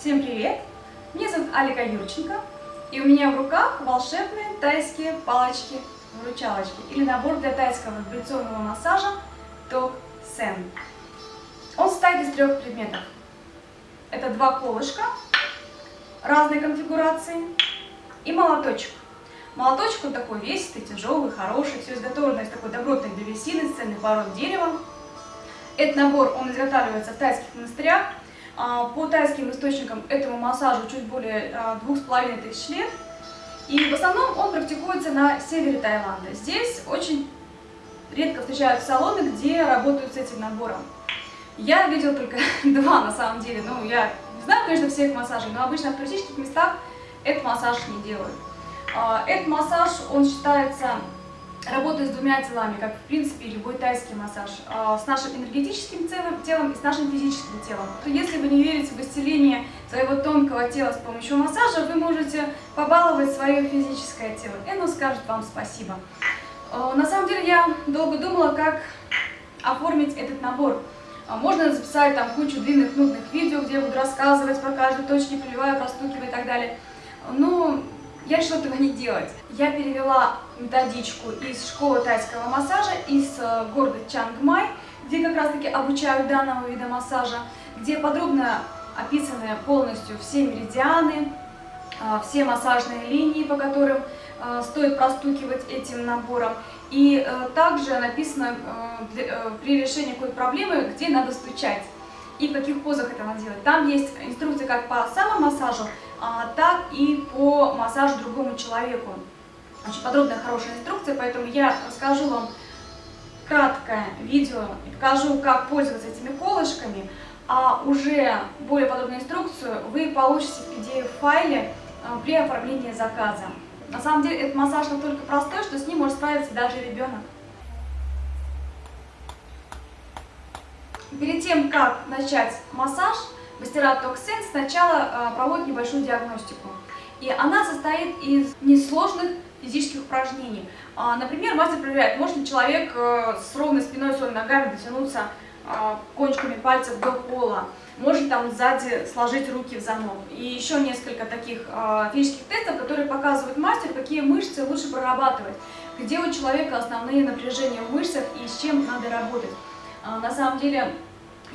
Всем привет! Меня зовут Алика Юрченко, и у меня в руках волшебные тайские палочки-выручалочки или набор для тайского вибрационного массажа Ток Сен. Он состоит из трех предметов. Это два колышка разной конфигурации и молоточек. Молоточек он такой весистый, тяжелый, хороший, все изготовлено из такой добротной древесины, с ценных пород дерева. Этот набор он изготавливается в тайских монастырях, по тайским источникам этому массажу чуть более а, двух с половиной тысяч лет. И в основном он практикуется на севере Таиланда. Здесь очень редко встречаются салоны, где работают с этим набором. Я видела только два на самом деле. Ну, я не знаю, конечно, всех массажей, но обычно в туристических местах этот массаж не делают. А, этот массаж, он считается работаю с двумя телами, как в принципе любой тайский массаж, а, с нашим энергетическим телом, и с нашим физическим телом. Если вы не верите в исцеление своего тонкого тела с помощью массажа, вы можете побаловать свое физическое тело, и оно скажет вам спасибо. А, на самом деле я долго думала, как оформить этот набор. А, можно записать там кучу длинных, нудных видео, где я буду рассказывать про каждую точку, проливаю, простукиваю и так далее. Но я решила этого не делать. Я перевела методичку из школы тайского массажа, из э, города Чангмай, где как раз таки обучают данного вида массажа, где подробно описаны полностью все меридианы, э, все массажные линии, по которым э, стоит простукивать этим набором. И также написано при решении какой-то проблемы, где надо стучать и в каких позах это надо делать. Там есть инструкция как по самомассажу, а, так и по массажу другому человеку. Очень подробная, хорошая инструкция, поэтому я расскажу вам краткое видео и покажу, как пользоваться этими колышками, а уже более подробную инструкцию вы получите в PDF-файле а, при оформлении заказа. На самом деле этот массаж настолько простой, что с ним может справиться даже ребенок. Перед тем, как начать массаж, мастера Токсен сначала э, проводят небольшую диагностику. И она состоит из несложных физических упражнений. А, например, мастер проверяет, может ли человек э, с ровной спиной, своими ногами дотянуться э, кончиками пальцев до пола, может там сзади сложить руки в замок. И еще несколько таких физических тестов, которые показывают мастер, какие мышцы лучше прорабатывать, где у человека основные напряжения в мышцах и с чем надо работать. А, на самом деле,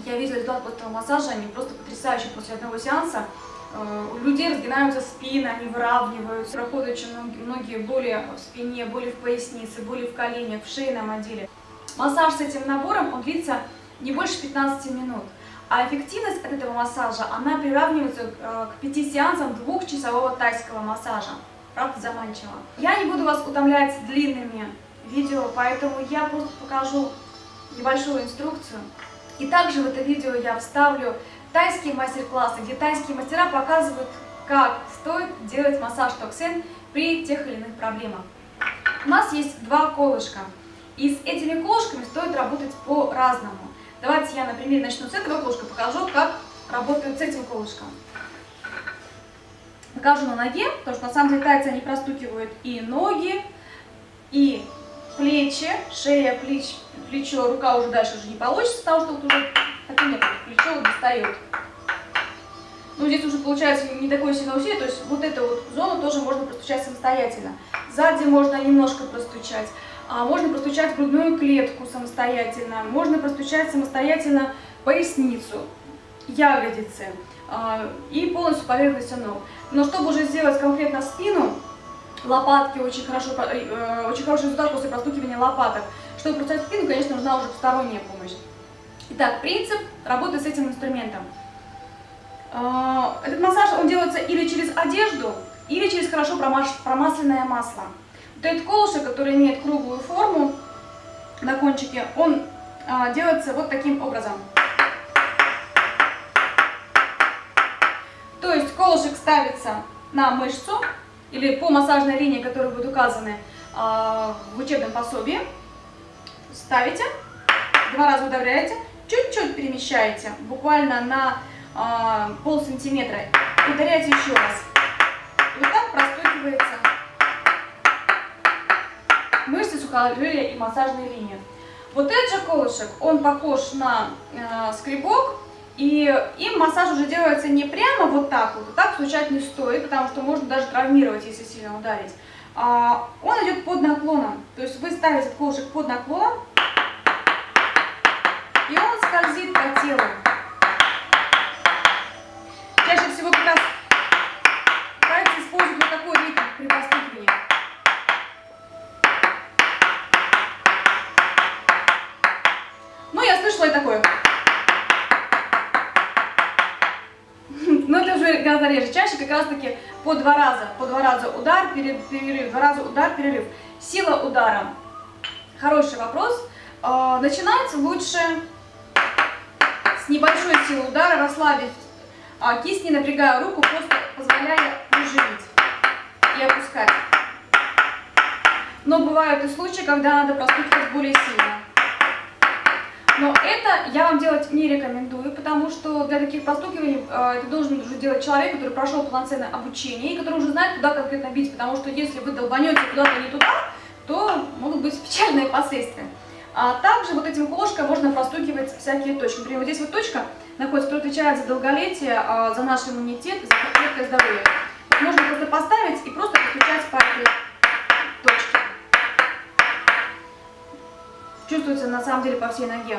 я видела результат после этого массажа, они просто потрясающие после одного сеанса. Э, у людей разгинаются спины, они выравниваются, проходят очень многие боли в спине, боли в пояснице, боли в коленях, в шейном отделе. Массаж с этим набором, он длится не больше 15 минут. А эффективность от этого массажа, она приравнивается э, к 5 сеансам двухчасового тайского массажа. Правда заманчиво. Я не буду вас утомлять длинными видео, поэтому я просто покажу небольшую инструкцию. И также в это видео я вставлю тайские мастер-классы, где тайские мастера показывают, как стоит делать массаж токсин при тех или иных проблемах. У нас есть два колышка, и с этими колышками стоит работать по-разному. Давайте я, например, начну с этого колышка, покажу, как работают с этим колышком. Покажу на ноге, потому что на самом деле тайцы они простукивают и ноги, и плечи, шея, плеч, плечо, рука уже дальше уже не получится, потому что вот уже так нет, плечо достает. Ну, здесь уже получается не такое сильное усилие, то есть вот эту вот зону тоже можно простучать самостоятельно. Сзади можно немножко простучать, а можно простучать грудную клетку самостоятельно, можно простучать самостоятельно поясницу, ягодицы а, и полностью поверхность ног. Но чтобы уже сделать конкретно спину, лопатки очень хорошо, э, очень хороший результат после простукивания лопаток. Чтобы простать спину, конечно, нужна уже посторонняя помощь. Итак, принцип работы с этим инструментом. Э, этот массаж, он делается или через одежду, или через хорошо промасленное масло. Вот этот колышек, который имеет круглую форму на кончике, он э, делается вот таким образом. То есть колышек ставится на мышцу, или по массажной линии, которые будут указаны а, в учебном пособии, ставите, два раза удавляете, чуть-чуть перемещаете, буквально на а, пол сантиметра, ударяете еще раз. И вот так простукивается мышцы сухожилия и массажные линии. Вот этот же колышек, он похож на э, скребок, И им массаж уже делается не прямо вот так вот, так стучать не стоит, потому что можно даже травмировать, если сильно ударить. А, он идет под наклоном, то есть вы ставите колышек под наклоном, и он скользит по телу. Чаще всего как раз нравится использовать вот такой ритм при постукивании. Ну, я слышала и такое. Но это уже гораздо реже. Чаще как раз таки по два раза. По два раза удар, перерыв, два раза удар, перерыв. Сила удара. Хороший вопрос. А, начинать лучше с небольшой силы удара, расслабить а, кисть, не напрягая руку, просто позволяя прижимить и опускать. Но бывают и случаи, когда надо простукивать более сильно. Но это я вам делать не рекомендую, потому что для таких простукиваний э, это должен уже делать человек, который прошел полноценное обучение и который уже знает, куда конкретно бить, потому что если вы долбанете куда-то не туда, то могут быть печальные последствия. А также вот этим колышком можно простукивать всякие точки. Например, вот здесь вот точка находится, которая отвечает за долголетие, а, за наш иммунитет, за крепкое здоровье. Можно просто поставить и просто постучать по этой Чувствуется на самом деле по всей ноге.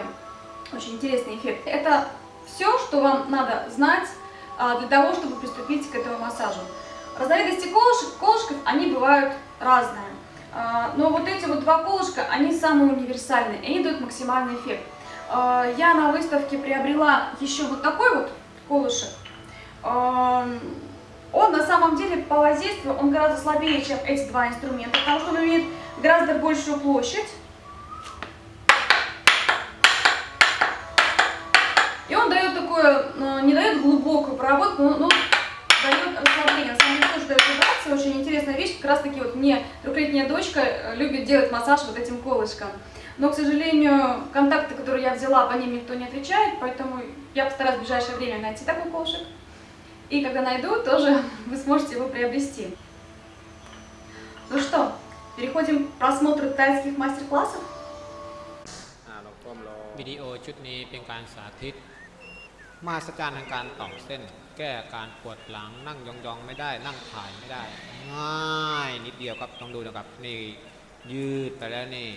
Очень интересный эффект. Это все, что вам надо знать а, для того, чтобы приступить к этому массажу. Разновидности колышек, колышков, они бывают разные. А, но вот эти вот два колышка, они самые универсальные, они дают максимальный эффект. А, я на выставке приобрела еще вот такой вот колышек. Он на самом деле по воздействию, он гораздо слабее, чем эти два инструмента, потому что он имеет гораздо большую площадь. И он дает такое, не дает глубокую проработку, но дает расслабление. На самом деле тоже дает вибрации. Очень интересная вещь. Как раз таки вот мне трехлетняя дочка э, любит делать массаж вот этим колышком. Но, к сожалению, контакты, которые я взяла, по ним никто не отвечает, поэтому я постараюсь в ближайшее время найти такой колышек. И когда найду, тоже вы сможете его приобрести. Ну что, переходим к просмотру тайских мастер-классов. วิดีโอชุดนี้เป็นการสาธิต มาสจารทางการต่อมเส้น แก้การปวดหลังนั่งยองๆไม่ได้นั่งถ่ายไม่ได้ ง่ายนิดเดียวครับต้องดูนะครับนี่ยืดไปแล้วนี่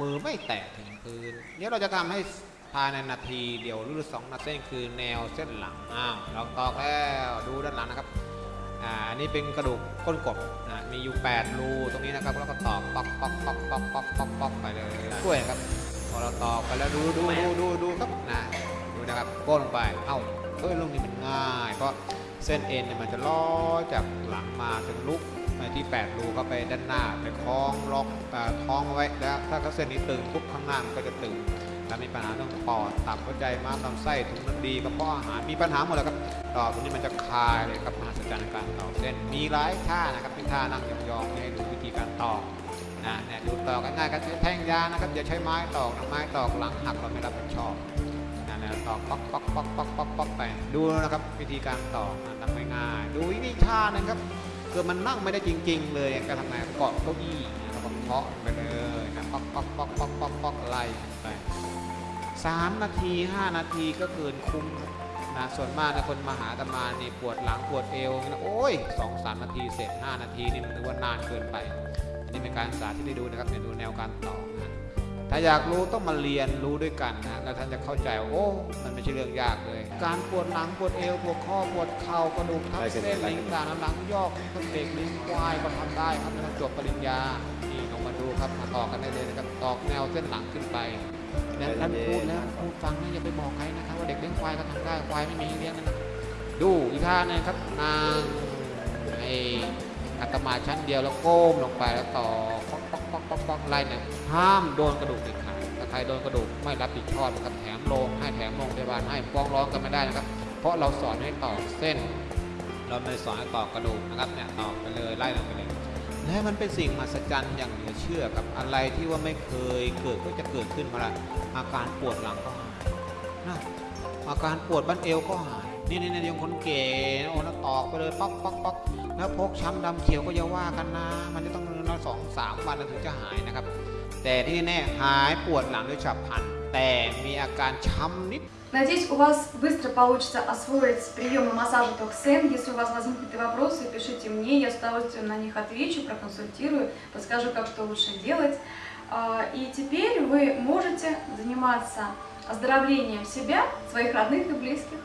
มือไม่แตะถึงพื้นเดี๋ยวเราจะทำให้ภายในนาทีเดียวหรือสองนาทีคือแนวเส้นหลังอ้าวเราตอกแล้วดูด้านหลังนะครับอ่าอันนี้เป็นกระดูกก้นกบนะมีอยู่8รูตรงนี้นะครับแล้วก็ตอกปอกปอกปอกปอกปอกปอกปอกไปเลยช่วยครับพอเราตอกไปแล้วดูดูดูดูดูครับนะ นะครับโก้ลงไป เอ้าเฮ้ยลูกนี้มันง่าย เพราะเส้นเอ็นเนี่ยมันจะล้อจากหลังมาถึงลุกที่ 8 รูก็ไปด้านหน้าไปคล้องล็อกท้องเอาไว้แล้วถ้าเส้นนี้ตึงปุ๊บข้างหน้ามันก็จะตึงถ้ามีปัญหาเรื่องปอดตับหัวใจม้ามลำไส้ถุงน้ำดีกระเพาะอาหารมีปัญหาหมดเลยครับต่อตรงนี้มันจะคลายเลยครับมหัศจรรย์ในการต่อเส้นมีหลายท่านะครับเป็นท่านั่งยองๆให้ดูวิธีการต่อนะเนี่ยดูตอกง่ายๆก็ใช้แท่งยานะครับอย่าใช้ไม้ตอกนะไม้ตอกหลังหักเราไม่รับผิดชอบ นะตอกป๊อกป๊อกป๊อกป๊อกป๊อกป๊อกไปดูนะครับวิธีการตอกทำง่ายๆดูวิธีท่านะครับคือมันนั่งไม่ได้จริง ๆ เลยก็ทำไงเกาะเก้าอี้แล้วก็เคาะไปเลยนะป๊อกป๊อกป๊อกป๊อกป๊อกป๊อกไล่ไปสามนาทีห้านาทีก็เกินคุ้มนะส่วนมากนะคนมาหาตมานี่ปวดหลังปวดเอวนะโอ้ยสองสามนาทีเสร็จห้านาทีนี่มันถือว่านานเกินไปอันนี้เป็นการสาธิตให้ดูนะครับเนี่ยดูแนวการต่อนะ ถ้าอยากรู้ต้องมาเรียนรู้ด้วยกันนะแล้วท่านจะเข้าใจว่าโอ้ มันไม่ใช่เรื่องยากเลย การปวดหลังปวดเอวปวดข้อปวดเข่ากระดูกทับเส้นลิงต่างๆหลังยอกต้นเด็กลิงควายก็ทำได้ครับไม่ต้องจบปริญญานี่ลองมาดูครับมาต่อกันได้เลยนะครับตอกแนวเส้นหลังขึ้นไปแล้วท่านพูดแล้วพูดฟังนะอย่าไปบอกใครนะครับว่าเด็กเลี้ยงควายก็ทำได้ควายไม่มีให้เลี้ยงนะดูอีกท่าหนึงครับนางไออาตมาชั้นเดียวแล้วก้มลงไปแล้วต่อป๊อกป๊อกป๊อกป๊อกป๊อกไล่เนี่ย ห้ามโดนกระดูกเด็ดขาดถ้าใครโดนกระดูกไม่รับผิดชอบนะครับแถมโรงให้แถมโรงพยาบาลให้ฟ้องร้องกันไม่ได้นะครับ เพราะเราสอนให้ต่อเส้น เราไม่สอนให้ต่อกระดูกนะครับเนี่ยต่อไปเลยไล่ลงไปเลยและมันเป็นสิ่งมหัศจรรย์อย่างเหลือเชื่อกับอะไรที่ว่าไม่เคยเกิดก็จะเกิดขึ้นมาละอาการปวดหลังก็หายนะอาการปวดบั้นเอวก็หาย นี่นี่นี่ยังคนเก๋โอ้แล้วตอกไปเลยป๊อกป๊อกป๊อกแล้วพกช้ำดำเขียวก็อย่าว่ากันนะ มันจะต้องนอนสองสามวันถึงจะหายนะครับ แต่ที่แน่หายปวดหลังด้วยฉับพลัน แต่มีอาการช้ำนิด В Надеюсь, у вас быстро получится освоить приемы массажа Токсен. Если у вас возникнут вопросы, пишите мне, я с удовольствием на них отвечу, проконсультирую, подскажу, как что лучше делать. А, и теперь вы можете заниматься оздоровлением себя, своих родных и близких.